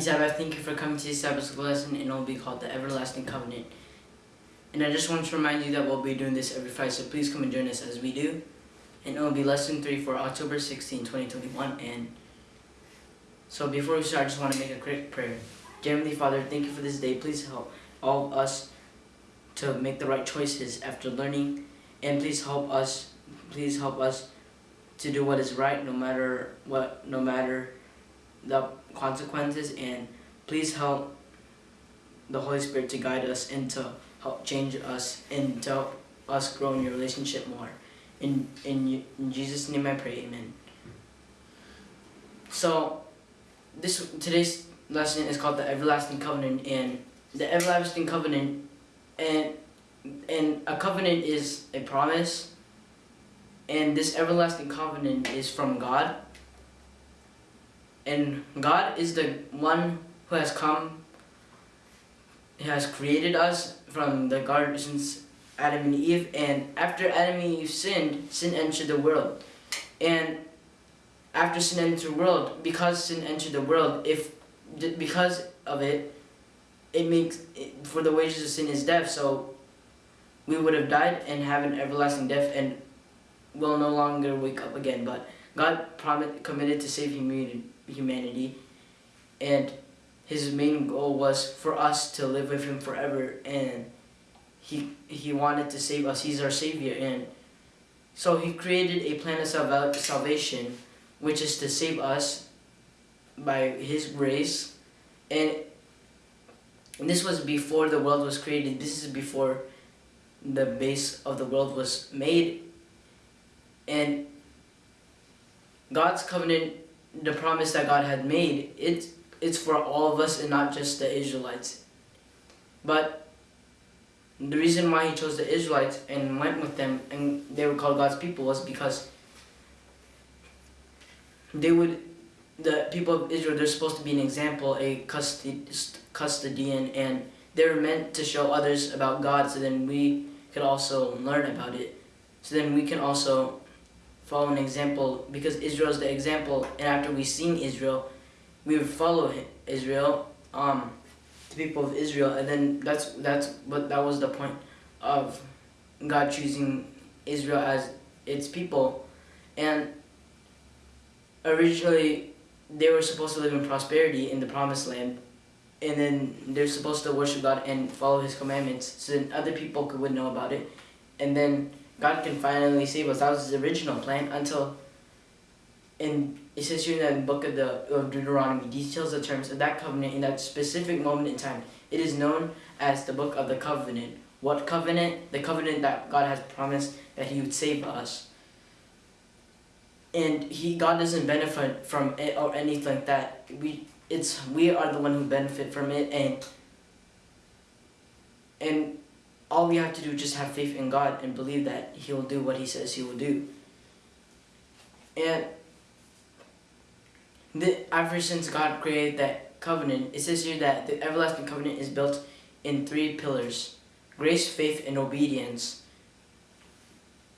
Sabbath. Thank you for coming to this Sabbath school lesson and it will be called the Everlasting Covenant. And I just want to remind you that we'll be doing this every Friday, so please come and join us as we do. And it will be lesson 3 for October 16, 2021. And so before we start, I just want to make a quick prayer. Dear Heavenly Father, thank you for this day. Please help all of us to make the right choices after learning. And please help us, please help us to do what is right no matter what, no matter the consequences and please help the Holy Spirit to guide us and to help change us and to help us grow in your relationship more. In, in, in Jesus' name I pray, amen. So, this today's lesson is called the Everlasting Covenant and the Everlasting Covenant and and a covenant is a promise and this everlasting covenant is from God and God is the one who has come, has created us from the garden since Adam and Eve. And after Adam and Eve sinned, sin entered the world. And after sin entered the world, because sin entered the world, if because of it, it makes it, for the wages of sin is death. So we would have died and have an everlasting death and will no longer wake up again. But God promised, committed to save humanity humanity. And his main goal was for us to live with him forever and he he wanted to save us. He's our savior and so he created a plan of salvation which is to save us by his grace. And, and this was before the world was created. This is before the base of the world was made. And God's covenant the promise that God had made, it's, it's for all of us and not just the Israelites. But the reason why he chose the Israelites and went with them and they were called God's people was because they would, the people of Israel, they're supposed to be an example, a custodian, and they're meant to show others about God so then we could also learn about it. So then we can also follow an example because Israel is the example and after we seen Israel we would follow Israel um the people of Israel and then that's that's what that was the point of God choosing Israel as its people. And originally they were supposed to live in prosperity in the promised land and then they're supposed to worship God and follow his commandments so then other people could would know about it. And then God can finally save us. That was his original plan until in it says here in the book of the of Deuteronomy details the terms of that covenant in that specific moment in time. It is known as the book of the covenant. What covenant? The covenant that God has promised that he would save us. And he God doesn't benefit from it or anything like that. We it's we are the one who benefit from it and and all we have to do is just have faith in God and believe that he will do what he says he will do. And the, ever since God created that covenant, it says here that the everlasting covenant is built in three pillars. Grace, faith, and obedience.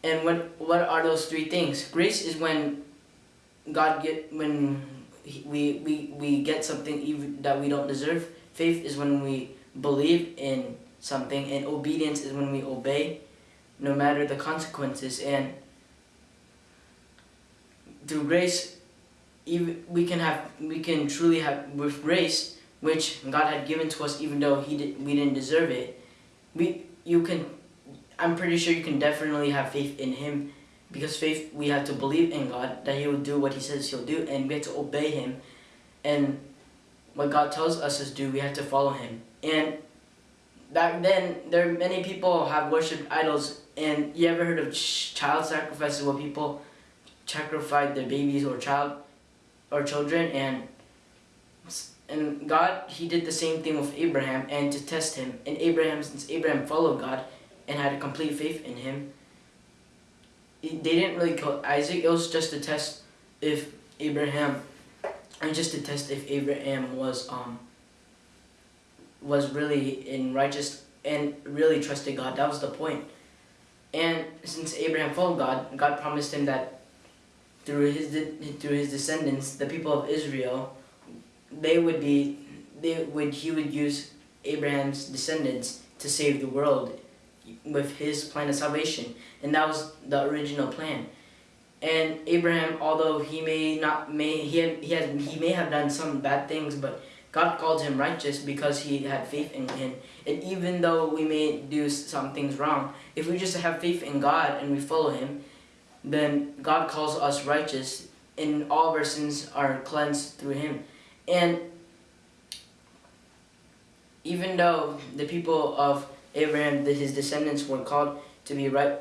And what, what are those three things? Grace is when God get, when we, we, we get something even that we don't deserve. Faith is when we believe in something and obedience is when we obey no matter the consequences. And through grace even we can have we can truly have with grace which God had given to us even though he did, we didn't deserve it we you can I'm pretty sure you can definitely have faith in him because faith we have to believe in God that he will do what he says he'll do and we have to obey him. And what God tells us to do we have to follow him. And back then, there many people have worshipped idols, and you ever heard of ch child sacrifices where people sacrifice their babies or child or children, and and God, He did the same thing with Abraham, and to test him. And Abraham, since Abraham followed God and had a complete faith in Him, they didn't really kill Isaac. It was just to test if Abraham, and just to test if Abraham was um was really in righteous and really trusted God. That was the point. And since Abraham followed God, God promised him that through his through his descendants, the people of Israel, they would be they would he would use Abraham's descendants to save the world with his plan of salvation, and that was the original plan. And Abraham, although he may not may he had, he had he may have done some bad things, but God called him righteous because he had faith in him. And even though we may do some things wrong, if we just have faith in God and we follow him, then God calls us righteous and all of our sins are cleansed through him. And even though the people of Abraham, his descendants were called to be right,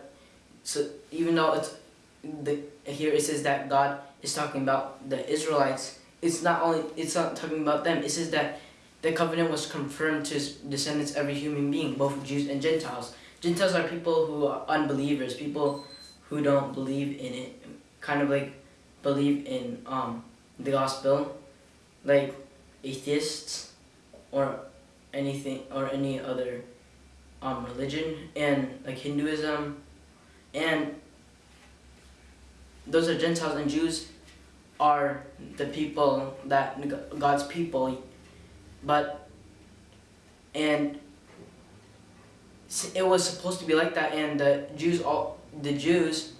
so even though it's the here it says that God is talking about the Israelites, it's not only it's not talking about them. It says that the covenant was confirmed to descendants, every human being, both Jews and Gentiles. Gentiles are people who are unbelievers, people who don't believe in it, kind of like believe in um, the gospel, like atheists or anything or any other um, religion and like Hinduism and those are Gentiles and Jews are the people that God's people. But and it was supposed to be like that and the Jews all the Jews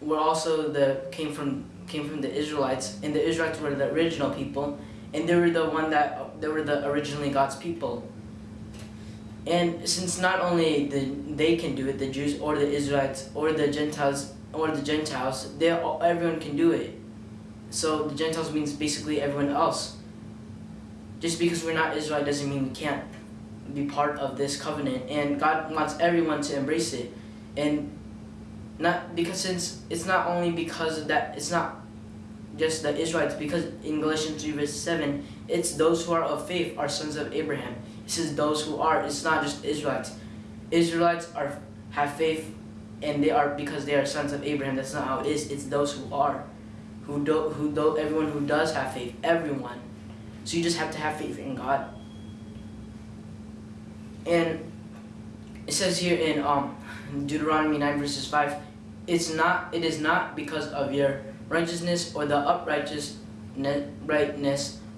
were also the came from came from the Israelites and the Israelites were the original people and they were the one that they were the originally God's people. And since not only the they can do it the Jews or the Israelites or the Gentiles or the Gentiles they everyone can do it. So the Gentiles means basically everyone else. Just because we're not Israel doesn't mean we can't be part of this covenant and God wants everyone to embrace it. And not because since it's not only because of that it's not just the Israelites because in Galatians 3 verse 7 it's those who are of faith are sons of Abraham. It says those who are it's not just Israelites. Israelites are have faith and they are because they are sons of Abraham that's not how it is it's those who are who do who do everyone who does have faith everyone so you just have to have faith in God. And it says here in um, Deuteronomy 9 verses 5, it's not, it is not because of your righteousness or the uprightness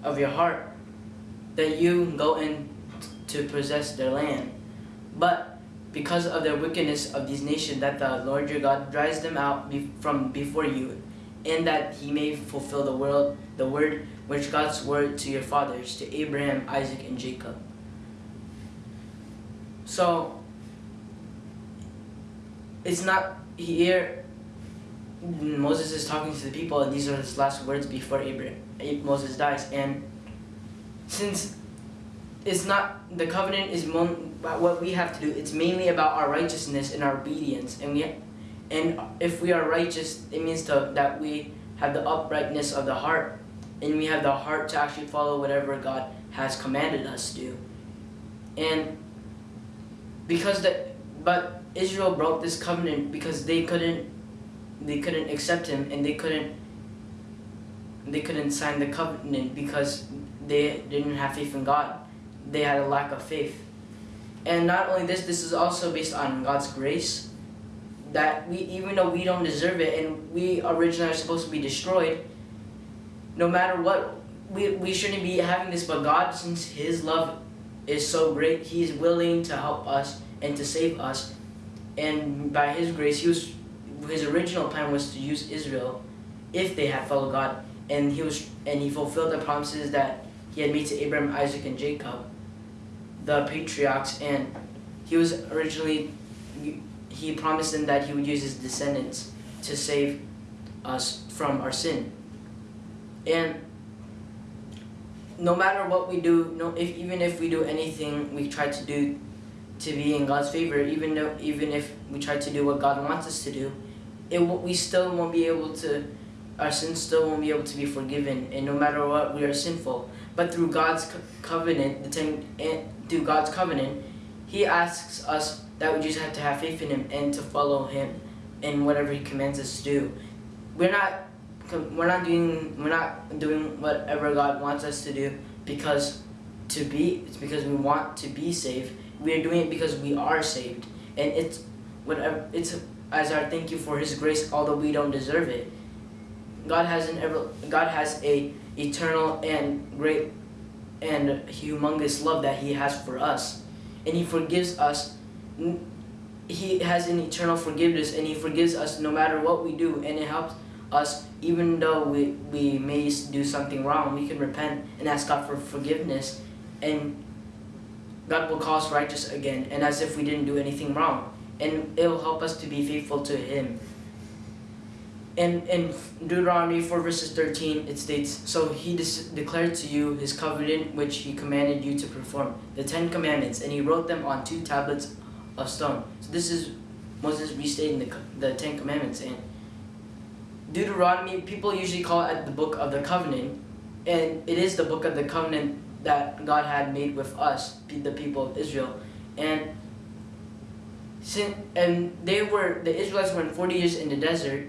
of your heart that you go in to possess their land, but because of the wickedness of these nations that the Lord your God drives them out be from before you, and that he may fulfill the world, the word which God's word to your fathers, to Abraham, Isaac, and Jacob. So, it's not here, Moses is talking to the people, and these are his last words before Abraham, Moses dies. And since it's not, the covenant is what we have to do, it's mainly about our righteousness and our obedience. And we, and if we are righteous, it means to, that we have the uprightness of the heart and we have the heart to actually follow whatever God has commanded us to do. And because the but Israel broke this covenant because they couldn't they couldn't accept him and they couldn't they couldn't sign the covenant because they didn't have faith in God. They had a lack of faith. And not only this, this is also based on God's grace. That we even though we don't deserve it and we originally are supposed to be destroyed, no matter what, we, we shouldn't be having this, but God, since His love is so great, He's willing to help us and to save us. And by His grace, He was, His original plan was to use Israel if they had followed God. And He was, and He fulfilled the promises that He had made to Abraham, Isaac, and Jacob, the patriarchs. And He was originally, He promised them that He would use His descendants to save us from our sin. And no matter what we do, no, if even if we do anything we try to do to be in God's favor, even though even if we try to do what God wants us to do, it we still won't be able to. Our sins still won't be able to be forgiven, and no matter what, we are sinful. But through God's co covenant, the ten, through God's covenant, He asks us that we just have to have faith in Him and to follow Him in whatever He commands us to do. We're not we're not doing we're not doing whatever God wants us to do because to be it's because we want to be saved. We are doing it because we are saved, and it's whatever it's as our thank you for His grace, although we don't deserve it. God has an ever God has a eternal and great and humongous love that he has for us. And he forgives us. He has an eternal forgiveness and he forgives us no matter what we do and it helps us even though we, we may do something wrong, we can repent and ask God for forgiveness and God will call us righteous again and as if we didn't do anything wrong. And it will help us to be faithful to him in, in Deuteronomy 4 verses 13, it states, So he declared to you his covenant which he commanded you to perform, the Ten Commandments, and he wrote them on two tablets of stone. So this is Moses restating the, the Ten Commandments. And Deuteronomy, people usually call it the book of the covenant, and it is the book of the covenant that God had made with us, the people of Israel. And and they were, the Israelites were 40 years in the desert,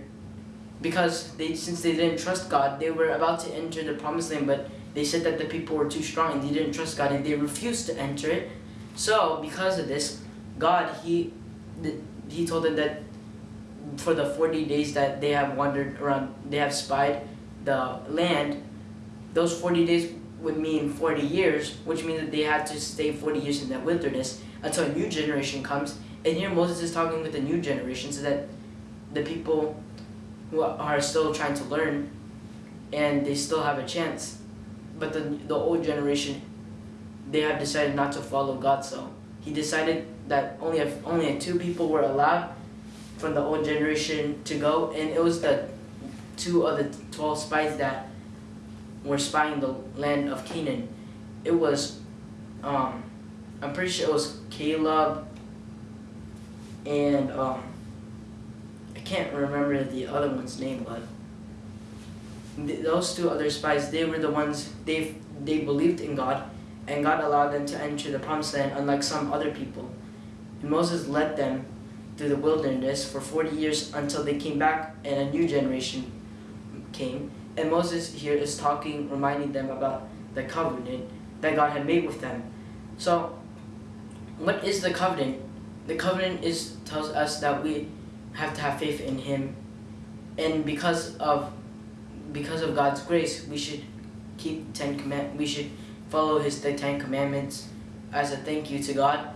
because they since they didn't trust God, they were about to enter the promised land, but they said that the people were too strong and they didn't trust God and they refused to enter it. So because of this, God he he told them that for the 40 days that they have wandered around, they have spied the land, those 40 days would mean 40 years, which means that they had to stay 40 years in that wilderness until a new generation comes. And here Moses is talking with the new generation so that the people who are still trying to learn and they still have a chance. But the, the old generation, they have decided not to follow God, so he decided that only if only two people were allowed from the old generation to go, and it was the two of the 12 spies that were spying the land of Canaan. It was, um, I'm pretty sure it was Caleb and um, can't remember the other one's name, but th those two other spies, they were the ones, they they believed in God, and God allowed them to enter the promised land, unlike some other people. And Moses led them through the wilderness for 40 years until they came back and a new generation came. And Moses here is talking, reminding them about the covenant that God had made with them. So, what is the covenant? The covenant is tells us that we have to have faith in him. And because of because of God's grace we should keep ten command we should follow his the ten commandments as a thank you to God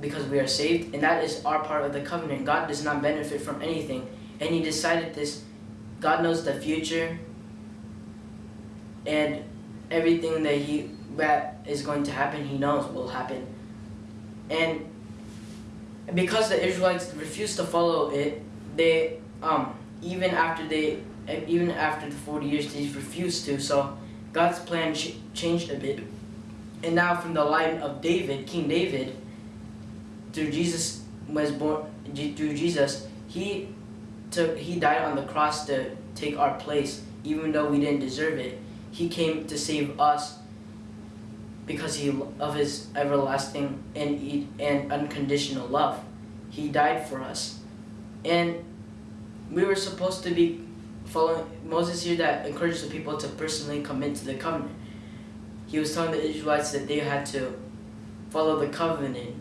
because we are saved. And that is our part of the covenant. God does not benefit from anything. And he decided this. God knows the future and everything that he that is going to happen he knows will happen. And because the Israelites refused to follow it, they um even after they even after the 40 years they refused to. So God's plan ch changed a bit, and now from the line of David, King David, through Jesus was born through Jesus, he took he died on the cross to take our place, even though we didn't deserve it. He came to save us because he, of his everlasting and, and unconditional love. He died for us. And we were supposed to be following Moses here that encouraged the people to personally commit to the covenant. He was telling the Israelites that they had to follow the covenant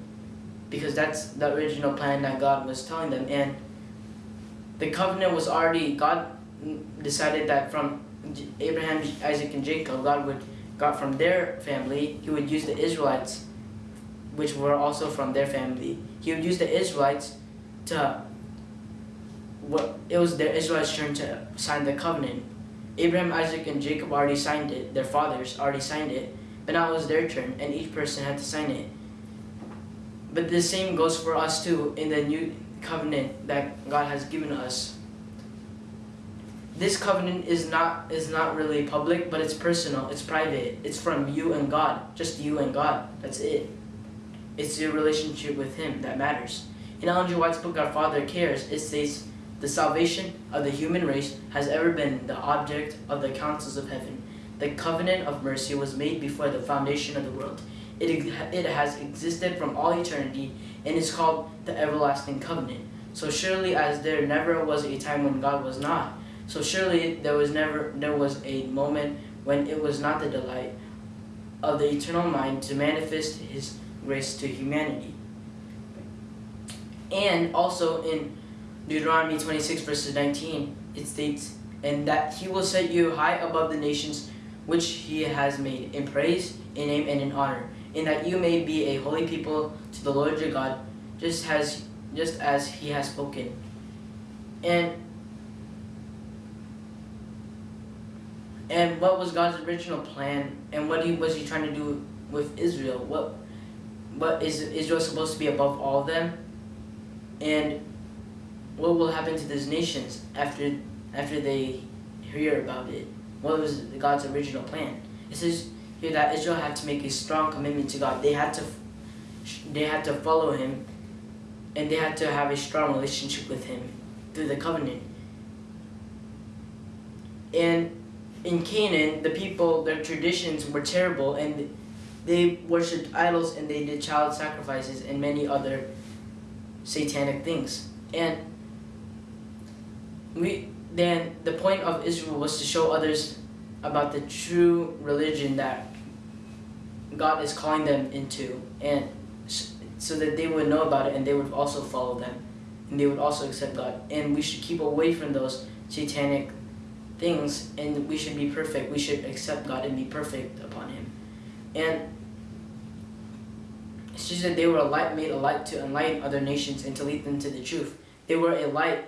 because that's the original plan that God was telling them. And the covenant was already, God decided that from Abraham, Isaac, and Jacob, God would got from their family, he would use the Israelites, which were also from their family. He would use the Israelites to, what it was the Israelites' turn to sign the covenant. Abraham, Isaac, and Jacob already signed it. Their fathers already signed it. But now it was their turn, and each person had to sign it. But the same goes for us too in the new covenant that God has given us this covenant is not is not really public, but it's personal, it's private. It's from you and God, just you and God. That's it. It's your relationship with Him that matters. In Ellen G. White's book, Our Father Cares, it states, the salvation of the human race has ever been the object of the councils of heaven. The covenant of mercy was made before the foundation of the world. It, it has existed from all eternity and is called the everlasting covenant. So surely as there never was a time when God was not, so surely there was never there was a moment when it was not the delight of the eternal mind to manifest his grace to humanity. And also in Deuteronomy 26 verses 19, it states, And that he will set you high above the nations which he has made in praise, in name, and in honor, in that you may be a holy people to the Lord your God, just as just as he has spoken. And and what was God's original plan and what he was he trying to do with Israel? What what is Israel supposed to be above all of them? And what will happen to these nations after after they hear about it? What was God's original plan? It says here that Israel had to make a strong commitment to God. They had to they had to follow him and they had to have a strong relationship with him through the covenant. And in Canaan, the people, their traditions were terrible and they worshipped idols and they did child sacrifices and many other satanic things. And we then the point of Israel was to show others about the true religion that God is calling them into and so that they would know about it and they would also follow them and they would also accept God. And we should keep away from those satanic things and we should be perfect. We should accept God and be perfect upon Him. And just that they were a light made a light to enlighten other nations and to lead them to the truth. They were a light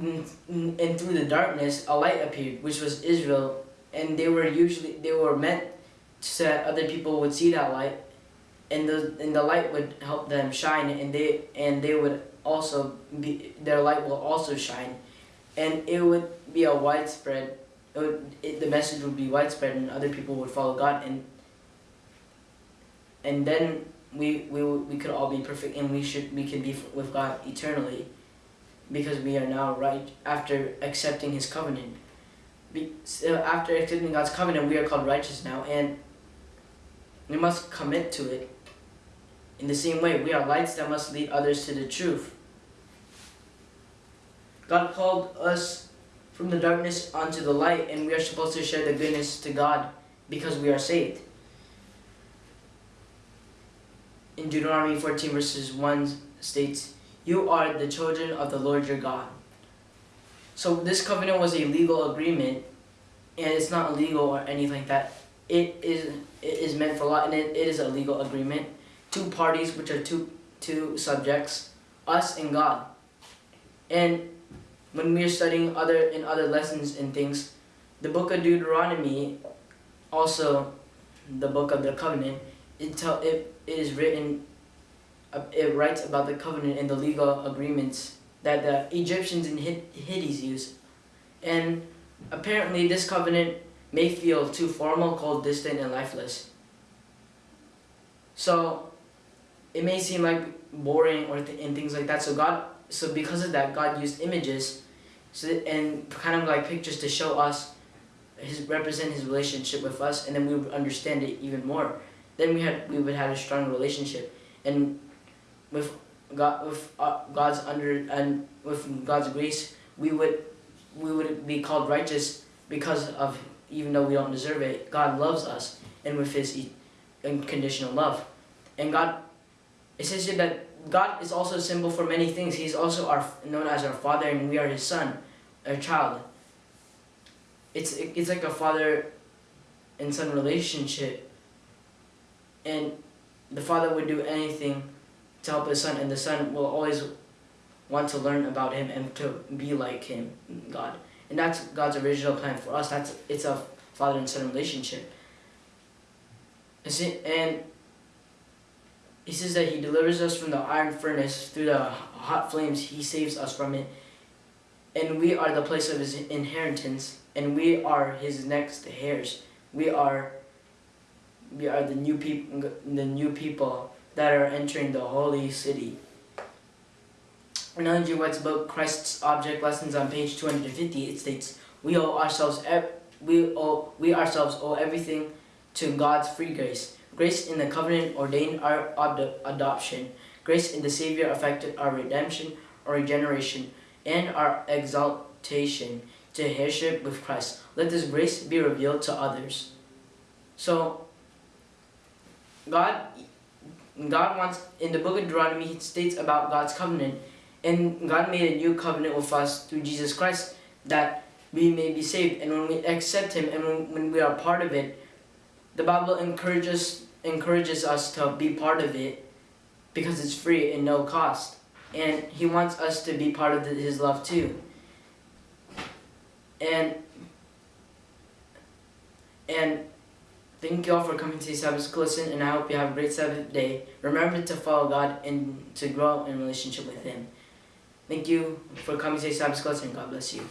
and through the darkness a light appeared which was Israel and they were usually they were meant so that other people would see that light and the and the light would help them shine and they and they would also be their light will also shine and it would be a widespread it would, it, the message would be widespread and other people would follow God and and then we we we could all be perfect and we should we could be with God eternally because we are now right after accepting his covenant be, so after accepting God's covenant we are called righteous now and we must commit to it in the same way, we are lights that must lead others to the truth. God called us from the darkness onto the light, and we are supposed to share the goodness to God because we are saved. In Deuteronomy 14 verses 1 states, You are the children of the Lord your God. So this covenant was a legal agreement, and it's not illegal or anything like that. It is, it is meant for law, and it, it is a legal agreement two parties, which are two, two subjects, us and God. And when we are studying other in other lessons and things, the book of Deuteronomy, also the book of the covenant, it tell it, it is written, uh, it writes about the covenant and the legal agreements that the Egyptians and Hittites used. And apparently this covenant may feel too formal, cold, distant, and lifeless. So it may seem like boring or th and things like that. So God, so because of that, God used images, so and kind of like pictures to show us, his represent his relationship with us, and then we would understand it even more. Then we had we would have a strong relationship, and with God with uh, God's under and with God's grace, we would we would be called righteous because of even though we don't deserve it. God loves us, and with His unconditional love, and God it says here that God is also a symbol for many things. He's also our known as our Father, and we are His Son, our child. It's it's like a father and son relationship, and the father would do anything to help his son, and the son will always want to learn about him and to be like him, God. And that's God's original plan for us. That's it's a father and son relationship. And he says that he delivers us from the iron furnace through the hot flames. He saves us from it. And we are the place of his inheritance. And we are his next heirs. We are we are the new people the new people that are entering the holy city. In Ellen. White's book, Christ's Object Lessons on page 250, it states, We owe ourselves we owe we ourselves owe everything to God's free grace. Grace in the covenant ordained our adoption. Grace in the Savior affected our redemption or regeneration and our exaltation to headship with Christ. Let this grace be revealed to others. So, God, God wants, in the book of Deuteronomy, He states about God's covenant. And God made a new covenant with us through Jesus Christ that we may be saved. And when we accept Him and when, when we are part of it, the Bible encourages encourages us to be part of it because it's free and no cost. And He wants us to be part of the, His love too. And and thank you all for coming to Sabbath School Lesson, and I hope you have a great Sabbath day. Remember to follow God and to grow in relationship with Him. Thank you for coming to Sabbath School Lesson. God bless you.